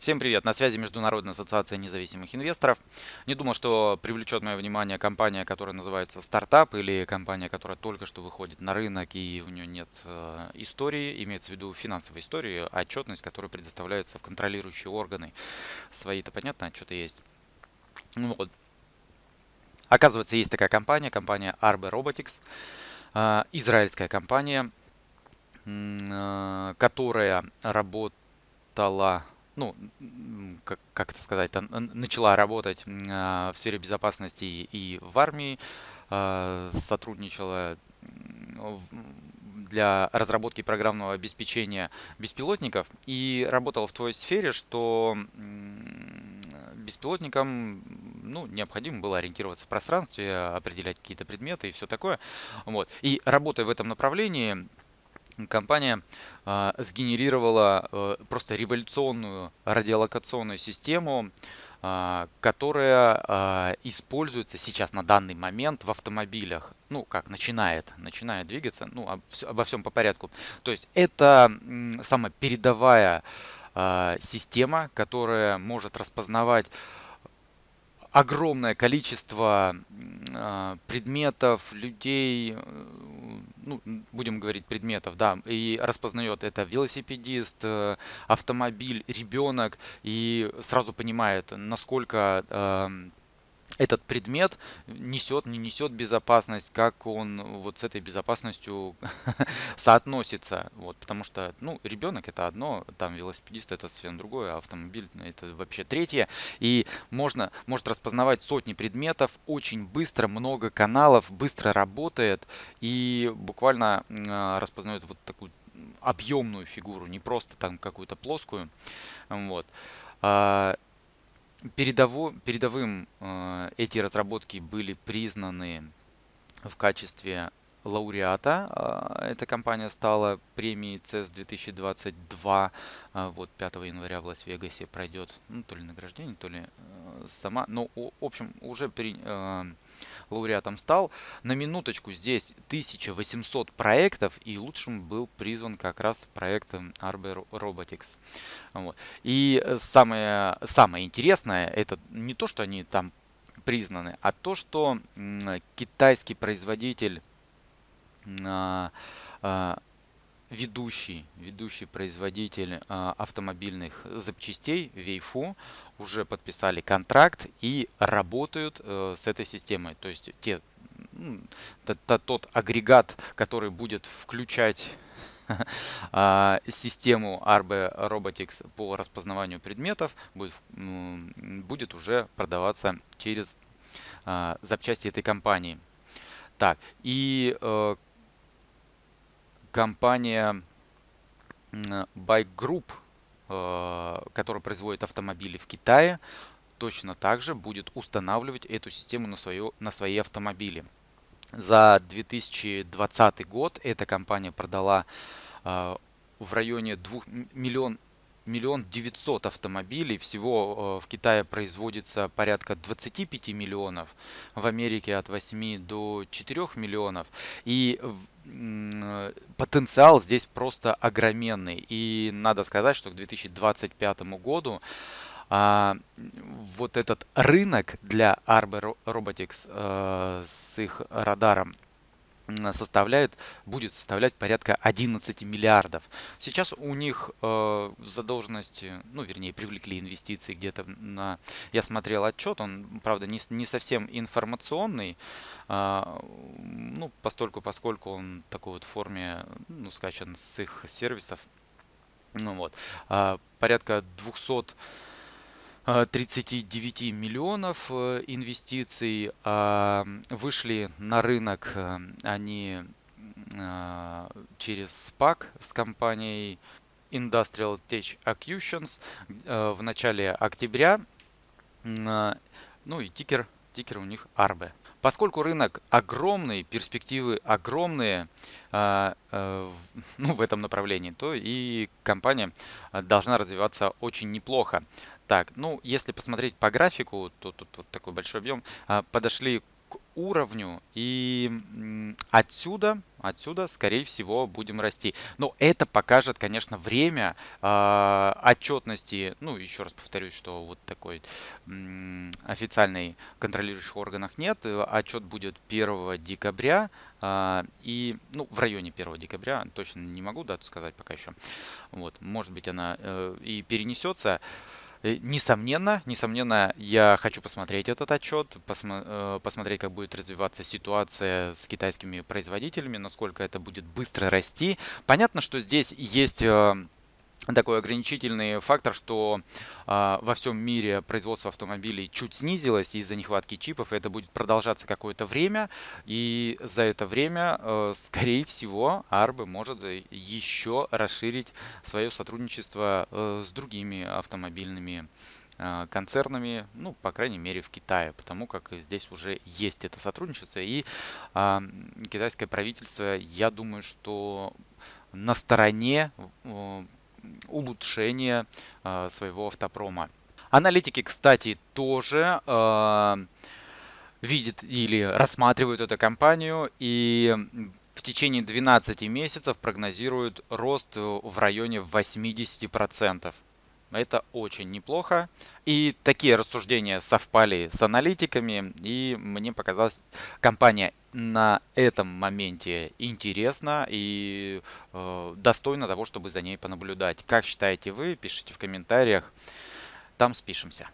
Всем привет, на связи Международная ассоциация независимых инвесторов. Не думал, что привлечет мое внимание компания, которая называется стартап или компания, которая только что выходит на рынок и у нее нет э, истории, имеется в виду финансовой истории, отчетность, которая предоставляется в контролирующие органы. Свои-то понятно, отчеты есть. Ну вот. Оказывается, есть такая компания, компания Arbe Robotics, э, израильская компания, э, которая работала ну, как, как это сказать, начала работать а, в сфере безопасности и в армии, а, сотрудничала для разработки программного обеспечения беспилотников и работала в той сфере, что беспилотникам ну, необходимо было ориентироваться в пространстве, определять какие-то предметы и все такое. Вот. И работая в этом направлении, компания э, сгенерировала э, просто революционную радиолокационную систему, э, которая э, используется сейчас на данный момент в автомобилях. Ну, как начинает, начинает двигаться, ну, об, обо всем по порядку. То есть это самая передовая система, которая может распознавать огромное количество предметов, людей, ну, будем говорить предметов, да, и распознает это велосипедист, э, автомобиль, ребенок, и сразу понимает, насколько эм, этот предмет несет, не несет безопасность, как он вот с этой безопасностью соотносится. Вот, потому что, ну, ребенок это одно, там велосипедист это совсем другое, а автомобиль это вообще третье. И можно, может распознавать сотни предметов очень быстро, много каналов, быстро работает и буквально э, распознает вот такую объемную фигуру, не просто там какую-то плоскую. Вот. Передово, передовым э, эти разработки были признаны в качестве лауреата. Э, эта компания стала премией CES 2022. Э, вот 5 января в Лас-Вегасе пройдет ну, то ли награждение, то ли э, сама. Но, в общем, уже при, э, лауреатом стал. На минуточку здесь 1800 проектов, и лучшим был призван как раз проект Arbor Robotics. Вот. И самое, самое интересное, это не то, что они там признаны, а то, что китайский производитель а, а, ведущий, ведущий производитель а, автомобильных запчастей Вейфу уже подписали контракт и работают э, с этой системой. То есть те, тот агрегат, который будет включать а, систему Arbe Robotics по распознаванию предметов, будет, будет уже продаваться через а, запчасти этой компании. Так, и э, компания Bike Group, э, которая производит автомобили в Китае, точно так же будет устанавливать эту систему на, свое, на свои автомобили. За 2020 год эта компания продала э, в районе 2 миллион миллион девятьсот автомобилей. Всего э, в Китае производится порядка 25 миллионов, в Америке от 8 до 4 миллионов. И потенциал здесь просто огроменный. И надо сказать, что к 2025 году а, вот этот рынок для Arbor Robotics э, с их радаром составляет, будет составлять порядка 11 миллиардов. Сейчас у них э, задолженности, ну вернее привлекли инвестиции где-то на, я смотрел отчет, он правда не, не совсем информационный, э, ну постольку поскольку он в такой вот форме, ну скачан с их сервисов, ну вот, э, порядка 200 39 э, миллионов э, инвестиций. А, вышли на рынок э, они через SPAC с компанией Industrial Tech Acquisitions в начале октября. Ну и тикер, тикер у них ARBE. Поскольку рынок огромный, перспективы огромные ну, в этом направлении, то и компания должна развиваться очень неплохо. Так, ну, если посмотреть по графику, то тут вот такой большой объем. А, подошли к уровню, и отсюда, отсюда, скорее всего, будем расти. Но это покажет, конечно, время э, отчетности. Ну, еще раз повторюсь, что вот такой м, официальной контролирующих органах нет. Отчет будет 1 декабря э, и, ну, в районе 1 декабря, точно не могу дату сказать пока еще. Вот, может быть, она э, и перенесется. Э, несомненно, несомненно, я хочу посмотреть этот отчет, посмо э, посмотреть, как будет развиваться ситуация с китайскими производителями, насколько это будет быстро расти. Понятно, что здесь есть э, такой ограничительный фактор, что э, во всем мире производство автомобилей чуть снизилось из-за нехватки чипов, и это будет продолжаться какое-то время, и за это время, э, скорее всего, Арбы может еще расширить свое сотрудничество э, с другими автомобильными концернами, ну, по крайней мере, в Китае, потому как здесь уже есть это сотрудничество, и э, китайское правительство, я думаю, что на стороне улучшения э, своего автопрома. Аналитики, кстати, тоже э, видят или рассматривают эту компанию и в течение 12 месяцев прогнозируют рост в районе 80%. Это очень неплохо. И такие рассуждения совпали с аналитиками, и мне показалось, компания на этом моменте интересна и э, достойна того, чтобы за ней понаблюдать. Как считаете вы? Пишите в комментариях, там спишемся.